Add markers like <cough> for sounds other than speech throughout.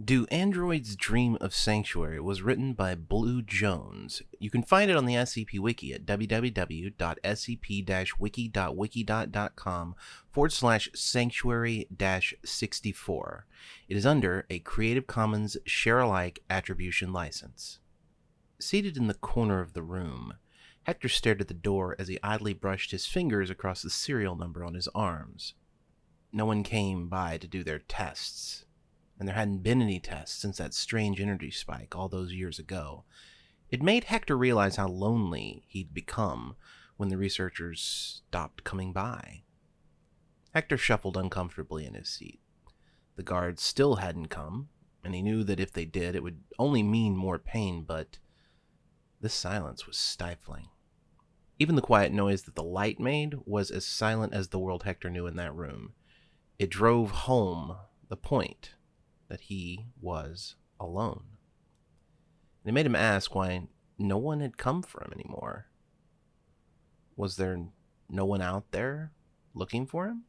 Do Androids Dream of Sanctuary was written by Blue Jones. You can find it on the SCP Wiki at www.scp-wiki.wikidot.com forward slash sanctuary 64. It is under a Creative Commons Share Alike Attribution License. Seated in the corner of the room, Hector stared at the door as he idly brushed his fingers across the serial number on his arms. No one came by to do their tests and there hadn't been any tests since that strange energy spike all those years ago. It made Hector realize how lonely he'd become when the researchers stopped coming by. Hector shuffled uncomfortably in his seat. The guards still hadn't come, and he knew that if they did, it would only mean more pain, but this silence was stifling. Even the quiet noise that the light made was as silent as the world Hector knew in that room. It drove home the point that he was alone. And it made him ask why no one had come for him anymore. Was there no one out there looking for him?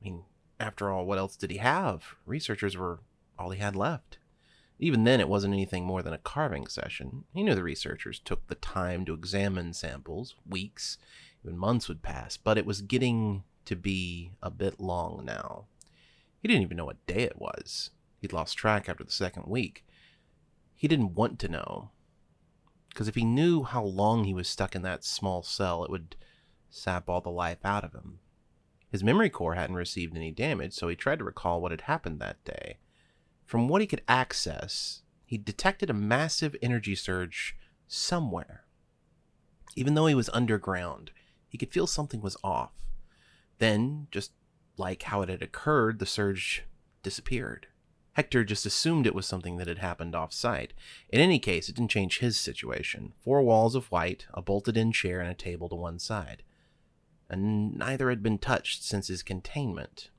I mean, after all, what else did he have? Researchers were all he had left. Even then, it wasn't anything more than a carving session. He knew the researchers took the time to examine samples. Weeks, even months would pass, but it was getting to be a bit long now. He didn't even know what day it was. He'd lost track after the second week. He didn't want to know. Because if he knew how long he was stuck in that small cell, it would sap all the life out of him. His memory core hadn't received any damage, so he tried to recall what had happened that day. From what he could access, he detected a massive energy surge somewhere. Even though he was underground, he could feel something was off. Then, just like how it had occurred, the surge disappeared. Hector just assumed it was something that had happened off site. In any case, it didn't change his situation. Four walls of white, a bolted in chair, and a table to one side. And neither had been touched since his containment.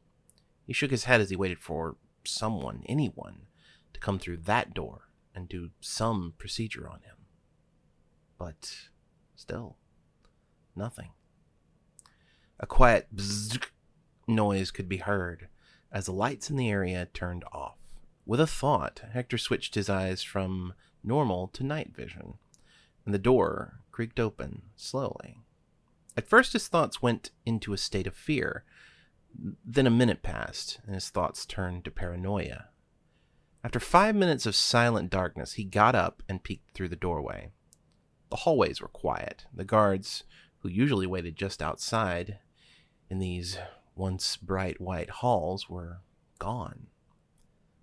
He shook his head as he waited for someone, anyone, to come through that door and do some procedure on him. But still, nothing. A quiet bzzz noise could be heard as the lights in the area turned off. With a thought, Hector switched his eyes from normal to night vision, and the door creaked open slowly. At first, his thoughts went into a state of fear. Then a minute passed, and his thoughts turned to paranoia. After five minutes of silent darkness, he got up and peeked through the doorway. The hallways were quiet. The guards, who usually waited just outside in these once bright white halls were gone.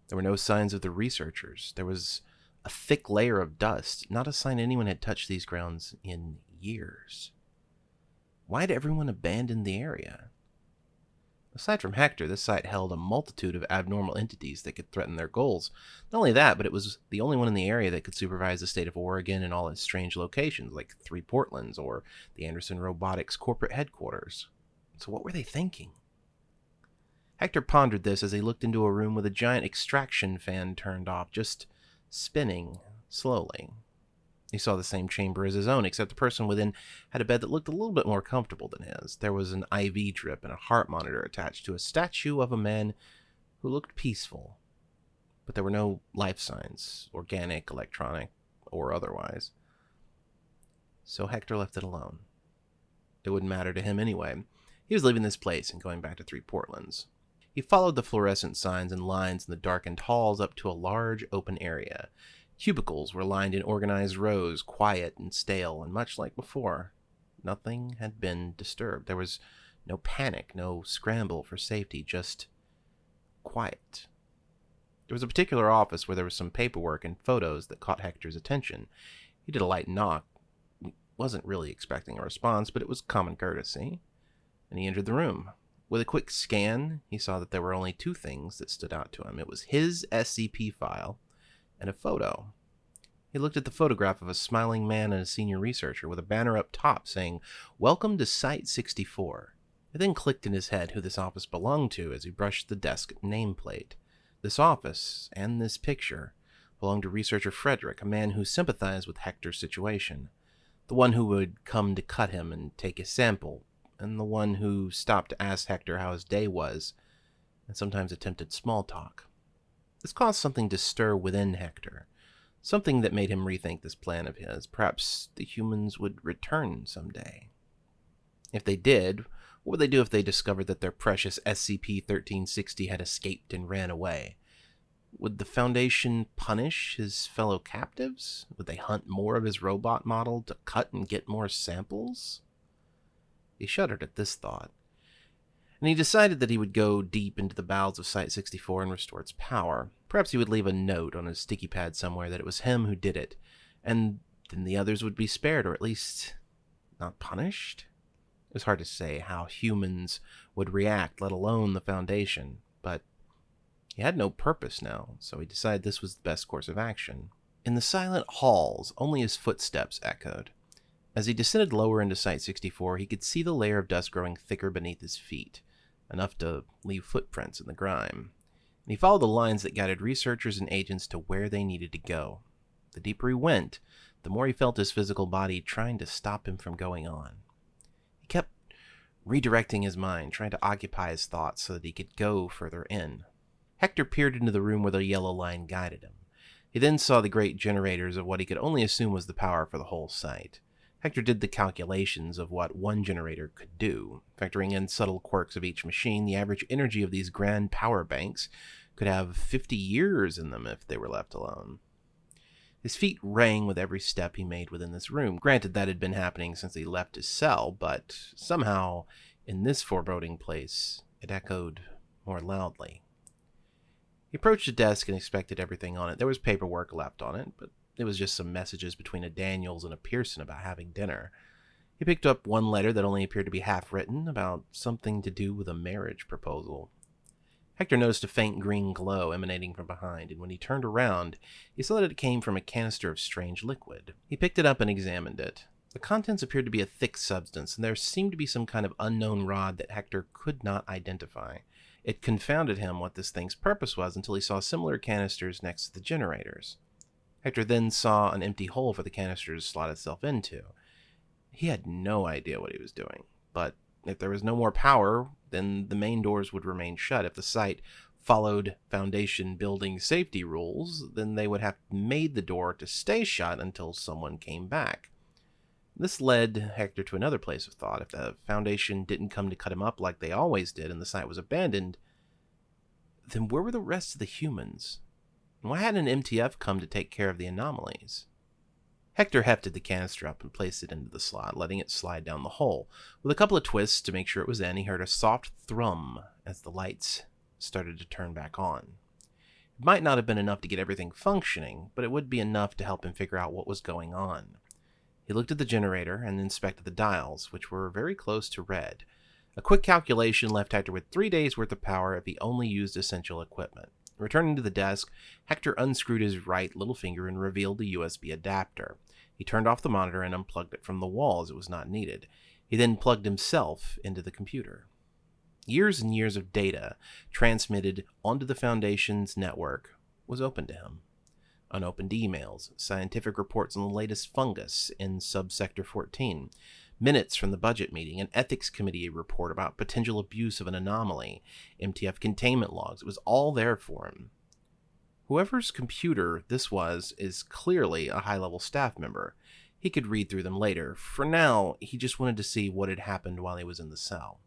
There were no signs of the researchers. There was a thick layer of dust, not a sign anyone had touched these grounds in years. Why had everyone abandoned the area? Aside from Hector, this site held a multitude of abnormal entities that could threaten their goals. Not only that, but it was the only one in the area that could supervise the state of Oregon and all its strange locations, like Three Portlands or the Anderson Robotics corporate headquarters. So what were they thinking? Hector pondered this as he looked into a room with a giant extraction fan turned off, just spinning slowly. He saw the same chamber as his own, except the person within had a bed that looked a little bit more comfortable than his. There was an IV drip and a heart monitor attached to a statue of a man who looked peaceful. But there were no life signs, organic, electronic, or otherwise. So Hector left it alone. It wouldn't matter to him anyway. He was leaving this place and going back to Three Portlands. He followed the fluorescent signs and lines in the darkened halls up to a large open area. Cubicles were lined in organized rows, quiet and stale, and much like before. Nothing had been disturbed. There was no panic, no scramble for safety, just quiet. There was a particular office where there was some paperwork and photos that caught Hector's attention. He did a light knock. He wasn't really expecting a response, but it was common courtesy, and he entered the room. With a quick scan, he saw that there were only two things that stood out to him. It was his SCP file and a photo. He looked at the photograph of a smiling man and a senior researcher with a banner up top saying, Welcome to Site 64. It then clicked in his head who this office belonged to as he brushed the desk nameplate. This office, and this picture, belonged to researcher Frederick, a man who sympathized with Hector's situation. The one who would come to cut him and take his sample, and the one who stopped to ask Hector how his day was, and sometimes attempted small talk. This caused something to stir within Hector, something that made him rethink this plan of his. Perhaps the humans would return someday. If they did, what would they do if they discovered that their precious SCP 1360 had escaped and ran away? Would the Foundation punish his fellow captives? Would they hunt more of his robot model to cut and get more samples? He shuddered at this thought, and he decided that he would go deep into the bowels of Site 64 and restore its power. Perhaps he would leave a note on his sticky pad somewhere that it was him who did it, and then the others would be spared, or at least not punished? It was hard to say how humans would react, let alone the Foundation, but he had no purpose now, so he decided this was the best course of action. In the silent halls, only his footsteps echoed. As he descended lower into Site 64, he could see the layer of dust growing thicker beneath his feet, enough to leave footprints in the grime. And he followed the lines that guided researchers and agents to where they needed to go. The deeper he went, the more he felt his physical body trying to stop him from going on. He kept redirecting his mind, trying to occupy his thoughts so that he could go further in. Hector peered into the room where the yellow line guided him. He then saw the great generators of what he could only assume was the power for the whole site. Hector did the calculations of what one generator could do. Factoring in subtle quirks of each machine, the average energy of these grand power banks could have 50 years in them if they were left alone. His feet rang with every step he made within this room. Granted, that had been happening since he left his cell, but somehow, in this foreboding place, it echoed more loudly. He approached the desk and inspected everything on it. There was paperwork left on it, but it was just some messages between a Daniels and a Pearson about having dinner. He picked up one letter that only appeared to be half written about something to do with a marriage proposal. Hector noticed a faint green glow emanating from behind, and when he turned around, he saw that it came from a canister of strange liquid. He picked it up and examined it. The contents appeared to be a thick substance, and there seemed to be some kind of unknown rod that Hector could not identify. It confounded him what this thing's purpose was until he saw similar canisters next to the generators. Hector then saw an empty hole for the canister to slot itself into. He had no idea what he was doing, but if there was no more power, then the main doors would remain shut. If the site followed Foundation building safety rules, then they would have made the door to stay shut until someone came back. This led Hector to another place of thought. If the Foundation didn't come to cut him up like they always did and the site was abandoned, then where were the rest of the humans? Why hadn't an MTF come to take care of the anomalies? Hector hefted the canister up and placed it into the slot, letting it slide down the hole. With a couple of twists to make sure it was in, he heard a soft thrum as the lights started to turn back on. It might not have been enough to get everything functioning, but it would be enough to help him figure out what was going on. He looked at the generator and inspected the dials, which were very close to red. A quick calculation left Hector with three days' worth of power if he only used essential equipment. Returning to the desk, Hector unscrewed his right little finger and revealed the USB adapter. He turned off the monitor and unplugged it from the wall as it was not needed. He then plugged himself into the computer. Years and years of data transmitted onto the Foundation's network was open to him. Unopened emails, scientific reports on the latest fungus in subsector 14, minutes from the budget meeting, an ethics committee report about potential abuse of an anomaly, MTF containment logs. It was all there for him. Whoever's computer this was is clearly a high level staff member. He could read through them later. For now, he just wanted to see what had happened while he was in the cell.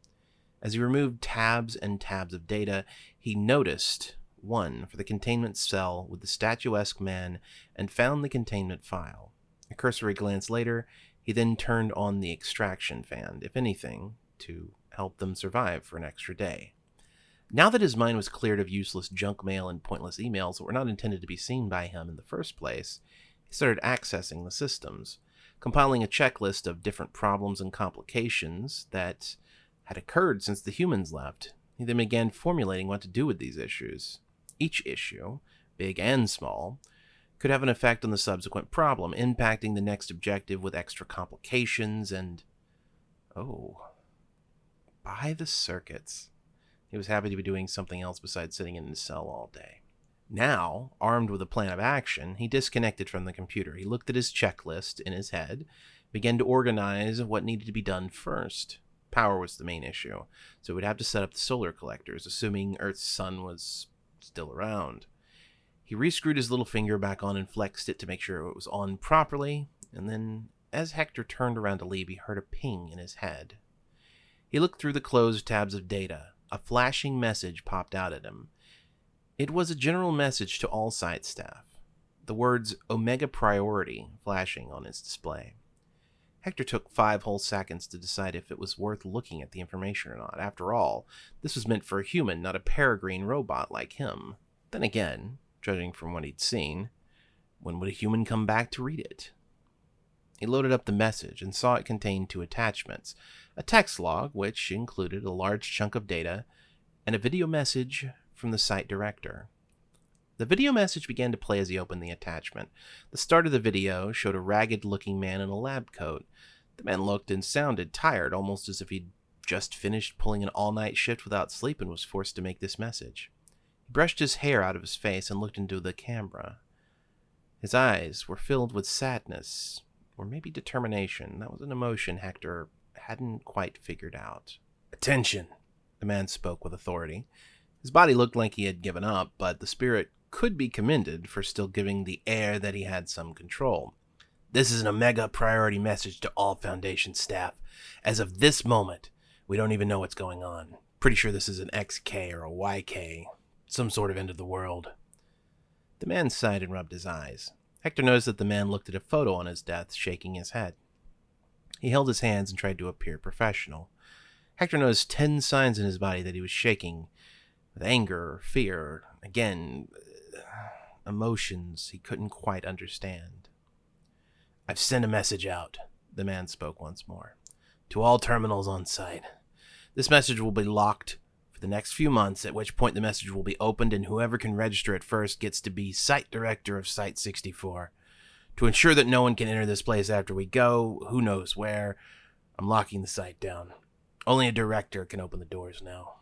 As he removed tabs and tabs of data, he noticed one for the containment cell with the statuesque man and found the containment file. A cursory glance later, he then turned on the extraction fan, if anything, to help them survive for an extra day. Now that his mind was cleared of useless junk mail and pointless emails that were not intended to be seen by him in the first place, he started accessing the systems, compiling a checklist of different problems and complications that had occurred since the humans left. He then began formulating what to do with these issues. Each issue, big and small, could have an effect on the subsequent problem, impacting the next objective with extra complications and. Oh. By the circuits. He was happy to be doing something else besides sitting in his cell all day. Now, armed with a plan of action, he disconnected from the computer. He looked at his checklist in his head, began to organize what needed to be done first. Power was the main issue, so would have to set up the solar collectors, assuming Earth's sun was still around. He rescrewed his little finger back on and flexed it to make sure it was on properly, and then, as Hector turned around to leave, he heard a ping in his head. He looked through the closed tabs of data. A flashing message popped out at him. It was a general message to all site staff. The words Omega Priority flashing on its display. Hector took five whole seconds to decide if it was worth looking at the information or not. After all, this was meant for a human, not a peregrine robot like him. Then again, judging from what he'd seen, when would a human come back to read it? He loaded up the message and saw it contained two attachments a text log, which included a large chunk of data, and a video message from the site director. The video message began to play as he opened the attachment. The start of the video showed a ragged looking man in a lab coat. The man looked and sounded tired, almost as if he'd just finished pulling an all night shift without sleep and was forced to make this message. He brushed his hair out of his face and looked into the camera. His eyes were filled with sadness, or maybe determination. That was an emotion Hector hadn't quite figured out. Attention, the man spoke with authority. His body looked like he had given up, but the spirit could be commended for still giving the air that he had some control. This is an Omega priority message to all Foundation staff. As of this moment, we don't even know what's going on. Pretty sure this is an XK or a YK, some sort of end of the world. The man sighed and rubbed his eyes. Hector noticed that the man looked at a photo on his desk, shaking his head. He held his hands and tried to appear professional. Hector noticed ten signs in his body that he was shaking with anger fear. Again, uh, emotions he couldn't quite understand. I've sent a message out, the man spoke once more, to all terminals on site. This message will be locked the next few months, at which point the message will be opened and whoever can register it first gets to be site director of Site 64. To ensure that no one can enter this place after we go, who knows where, I'm locking the site down. Only a director can open the doors now.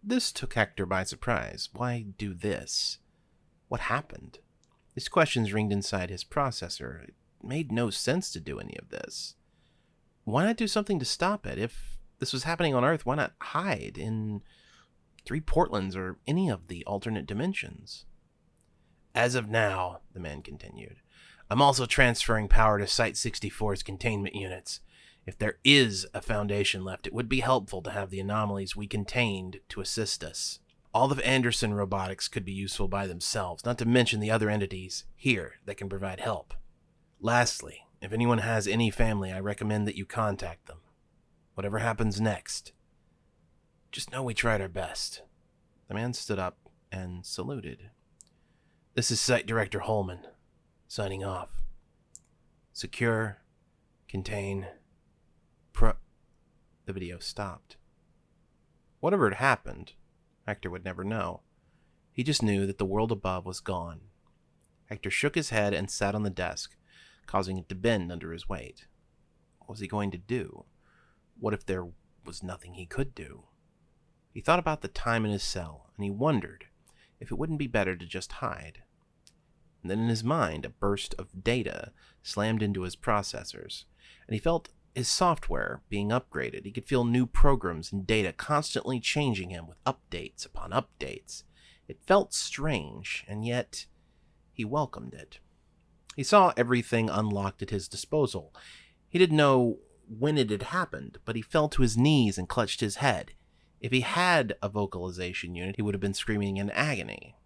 This took Hector by surprise. Why do this? What happened? These questions ringed inside his processor. It made no sense to do any of this. Why not do something to stop it? If this was happening on Earth, why not hide in three Portlands or any of the alternate dimensions? As of now, the man continued, I'm also transferring power to Site 64's containment units. If there is a Foundation left, it would be helpful to have the anomalies we contained to assist us. All of Anderson robotics could be useful by themselves, not to mention the other entities here that can provide help. Lastly, if anyone has any family, I recommend that you contact them. Whatever happens next, just know we tried our best. The man stood up and saluted. This is Site Director Holman, signing off. Secure, contain, pro. The video stopped. Whatever had happened, Hector would never know. He just knew that the world above was gone. Hector shook his head and sat on the desk, causing it to bend under his weight. What was he going to do? What if there was nothing he could do? He thought about the time in his cell, and he wondered if it wouldn't be better to just hide. And then in his mind, a burst of data slammed into his processors, and he felt his software being upgraded. He could feel new programs and data constantly changing him with updates upon updates. It felt strange, and yet he welcomed it. He saw everything unlocked at his disposal. He didn't know when it had happened, but he fell to his knees and clutched his head. If he had a vocalization unit, he would have been screaming in agony.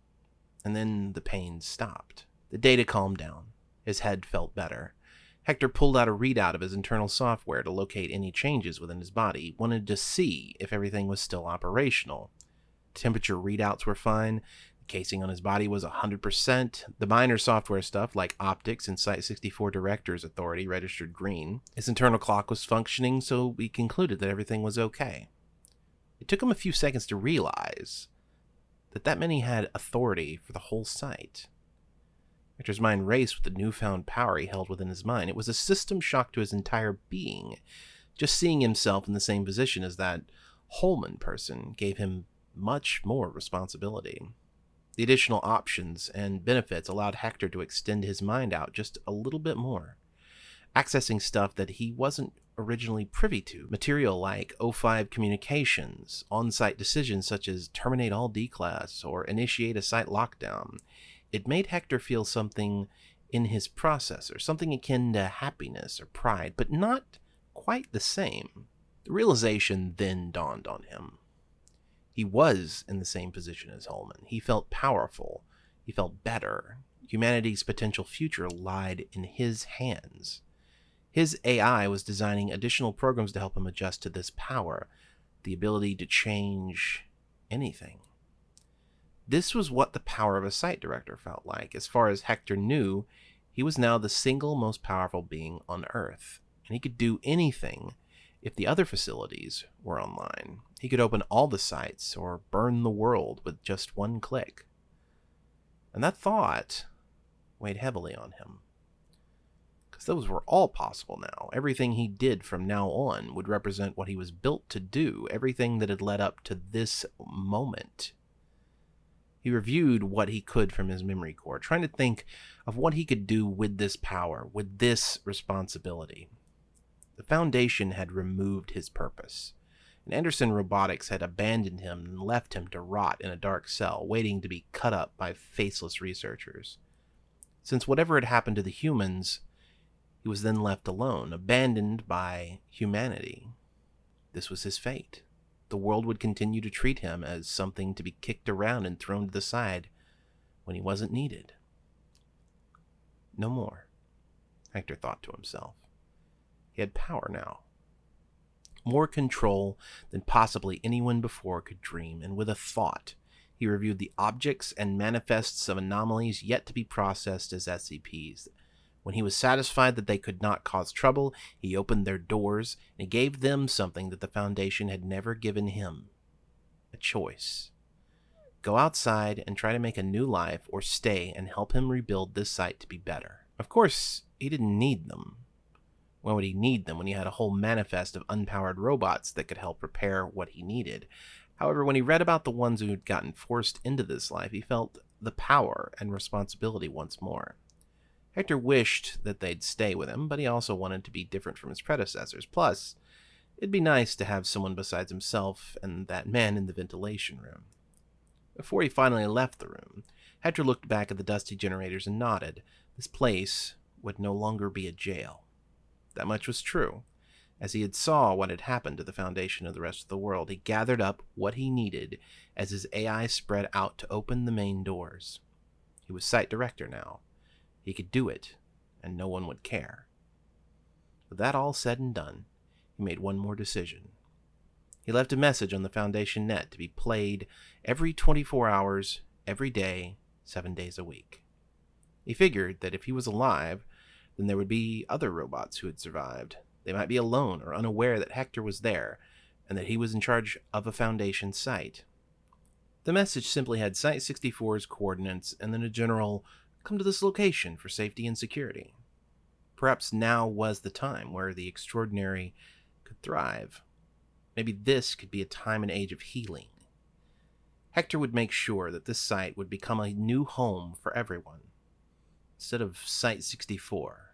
And then the pain stopped. The data calmed down. His head felt better. Hector pulled out a readout of his internal software to locate any changes within his body. He wanted to see if everything was still operational. Temperature readouts were fine. The casing on his body was 100%. The minor software stuff, like optics and Site 64 Director's Authority, registered green. His internal clock was functioning, so he concluded that everything was okay. It took him a few seconds to realize that that many had authority for the whole site. Hector's mind raced with the newfound power he held within his mind. It was a system shock to his entire being. Just seeing himself in the same position as that Holman person gave him much more responsibility. The additional options and benefits allowed Hector to extend his mind out just a little bit more, accessing stuff that he wasn't originally privy to. Material like O5 communications, on site decisions such as terminate all D class or initiate a site lockdown, it made Hector feel something in his processor, something akin to happiness or pride, but not quite the same. The realization then dawned on him. He was in the same position as Holman. He felt powerful. He felt better. Humanity's potential future lied in his hands. His AI was designing additional programs to help him adjust to this power, the ability to change anything. This was what the power of a site director felt like. As far as Hector knew, he was now the single most powerful being on Earth, and he could do anything if the other facilities were online. He could open all the sites or burn the world with just one click. And that thought weighed heavily on him because those were all possible now. Everything he did from now on would represent what he was built to do, everything that had led up to this moment. He reviewed what he could from his memory core, trying to think of what he could do with this power, with this responsibility. The Foundation had removed his purpose, and Anderson Robotics had abandoned him and left him to rot in a dark cell, waiting to be cut up by faceless researchers. Since whatever had happened to the humans, he was then left alone, abandoned by humanity. This was his fate. The world would continue to treat him as something to be kicked around and thrown to the side when he wasn't needed. No more, Hector thought to himself. He had power now. More control than possibly anyone before could dream, and with a thought, he reviewed the objects and manifests of anomalies yet to be processed as SCPs when he was satisfied that they could not cause trouble, he opened their doors and gave them something that the Foundation had never given him a choice. Go outside and try to make a new life, or stay and help him rebuild this site to be better. Of course, he didn't need them. Why would he need them when he had a whole manifest of unpowered robots that could help repair what he needed? However, when he read about the ones who had gotten forced into this life, he felt the power and responsibility once more. Hector wished that they'd stay with him, but he also wanted to be different from his predecessors. Plus, it'd be nice to have someone besides himself and that man in the ventilation room. Before he finally left the room, Hector looked back at the dusty generators and nodded. This place would no longer be a jail. That much was true. As he had saw what had happened to the foundation of the rest of the world, he gathered up what he needed as his AI spread out to open the main doors. He was site director now, he could do it, and no one would care. With that all said and done, he made one more decision. He left a message on the Foundation net to be played every 24 hours, every day, seven days a week. He figured that if he was alive, then there would be other robots who had survived. They might be alone or unaware that Hector was there, and that he was in charge of a Foundation site. The message simply had Site 64's coordinates and then a general come to this location for safety and security. Perhaps now was the time where the extraordinary could thrive. Maybe this could be a time and age of healing. Hector would make sure that this site would become a new home for everyone. Instead of Site 64,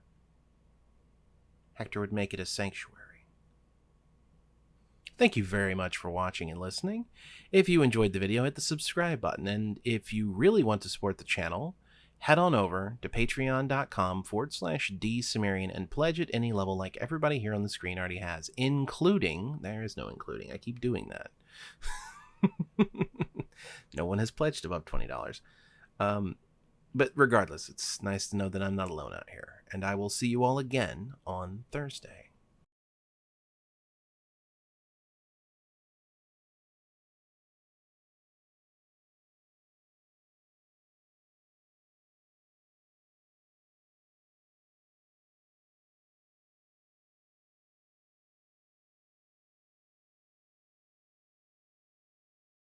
Hector would make it a sanctuary. Thank you very much for watching and listening. If you enjoyed the video, hit the subscribe button. And if you really want to support the channel, head on over to patreon.com forward slash dsumerian and pledge at any level like everybody here on the screen already has, including, there is no including, I keep doing that. <laughs> no one has pledged above $20. Um, but regardless, it's nice to know that I'm not alone out here, and I will see you all again on Thursday.